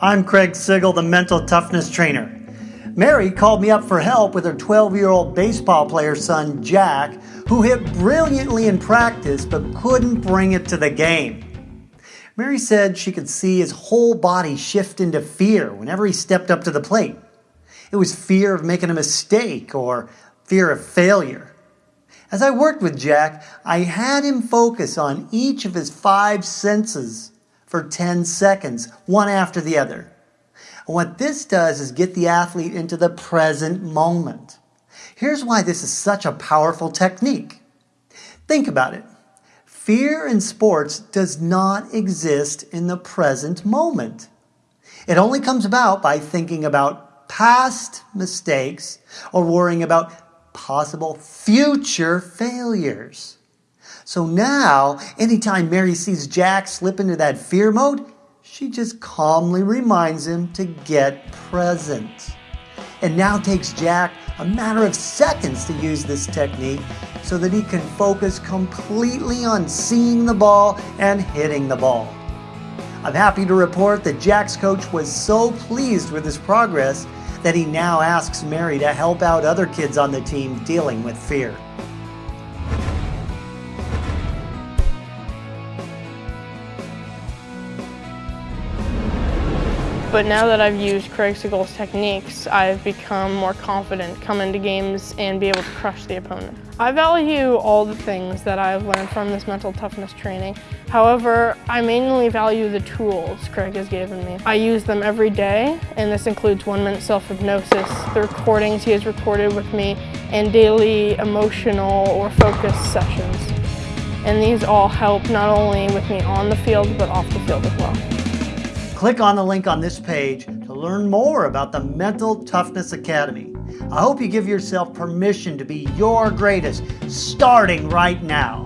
I'm Craig Sigl, the mental toughness trainer. Mary called me up for help with her 12 year old baseball player son, Jack, who hit brilliantly in practice but couldn't bring it to the game. Mary said she could see his whole body shift into fear whenever he stepped up to the plate. It was fear of making a mistake or fear of failure. As I worked with Jack, I had him focus on each of his five senses for 10 seconds, one after the other. What this does is get the athlete into the present moment. Here's why this is such a powerful technique. Think about it. Fear in sports does not exist in the present moment. It only comes about by thinking about past mistakes or worrying about possible future failures. So now, anytime Mary sees Jack slip into that fear mode, she just calmly reminds him to get present. And now takes Jack a matter of seconds to use this technique so that he can focus completely on seeing the ball and hitting the ball. I'm happy to report that Jack's coach was so pleased with his progress that he now asks Mary to help out other kids on the team dealing with fear. But now that I've used Craig Sigl's techniques, I've become more confident come into games and be able to crush the opponent. I value all the things that I've learned from this mental toughness training. However, I mainly value the tools Craig has given me. I use them every day, and this includes one-minute self-hypnosis, the recordings he has recorded with me, and daily emotional or focus sessions. And these all help not only with me on the field, but off the field as well. Click on the link on this page to learn more about the Mental Toughness Academy. I hope you give yourself permission to be your greatest starting right now.